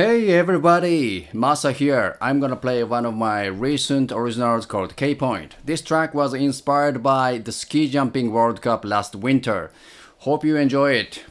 Hey everybody, Masa here. I'm gonna play one of my recent originals called K-Point. This track was inspired by the ski jumping world cup last winter. Hope you enjoy it.